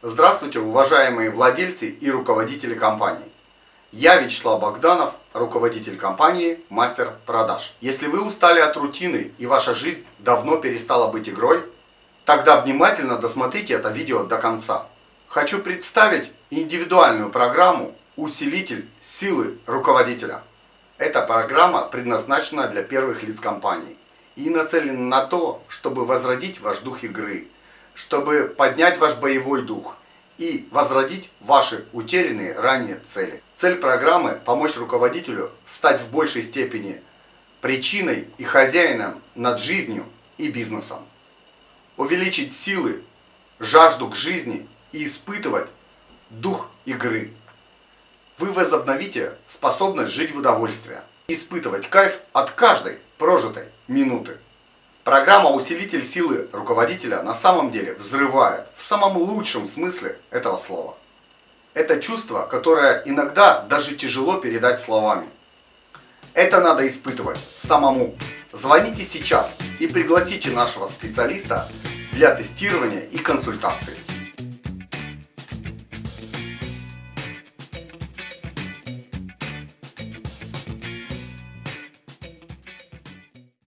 Здравствуйте, уважаемые владельцы и руководители компании. Я Вячеслав Богданов, руководитель компании Мастер Продаж. Если вы устали от рутины и ваша жизнь давно перестала быть игрой, тогда внимательно досмотрите это видео до конца. Хочу представить индивидуальную программу «Усилитель силы руководителя». Эта программа предназначена для первых лиц компании и нацелена на то, чтобы возродить ваш дух игры, чтобы поднять ваш боевой дух и возродить ваши утерянные ранее цели. Цель программы – помочь руководителю стать в большей степени причиной и хозяином над жизнью и бизнесом. Увеличить силы, жажду к жизни и испытывать дух игры. Вы возобновите способность жить в удовольствие, испытывать кайф от каждой прожитой минуты. Программа «Усилитель силы руководителя» на самом деле взрывает в самом лучшем смысле этого слова. Это чувство, которое иногда даже тяжело передать словами. Это надо испытывать самому. Звоните сейчас и пригласите нашего специалиста для тестирования и консультации.